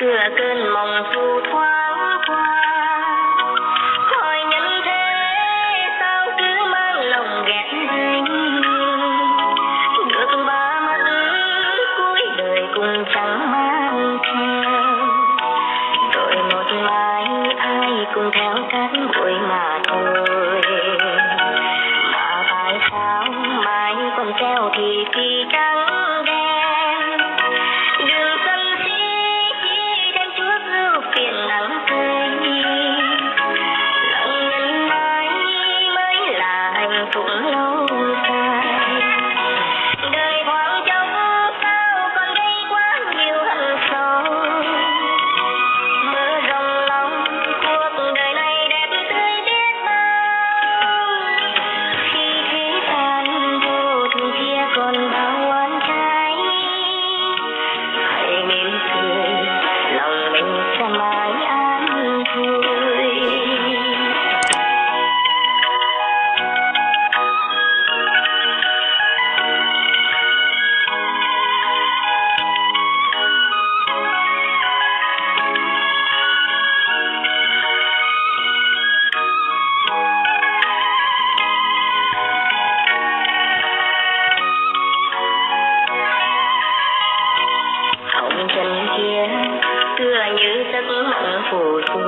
tựa cơn mộng phù thoáng qua. Hỏi nhân thế, sao cứ mang lòng ghét anh được ba mắt cuối đời cùng chẳng mang theo. Rồi một mai ai cùng theo cát bụi mà thôi. Mà tại sao mai còn treo thì thì trắng đen. 走路 phù du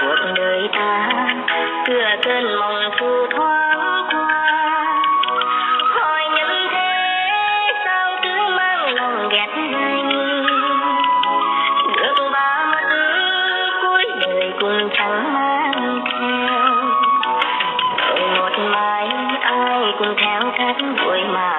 cuộc đời ta tựa cơn mộng phù thoáng qua. Hỏi nhân thế sao cứ mang lòng ghét anh được ba mắt cuối đời cùng chẳng mang theo. Rồi một mai ai cũng theo cát bụi mà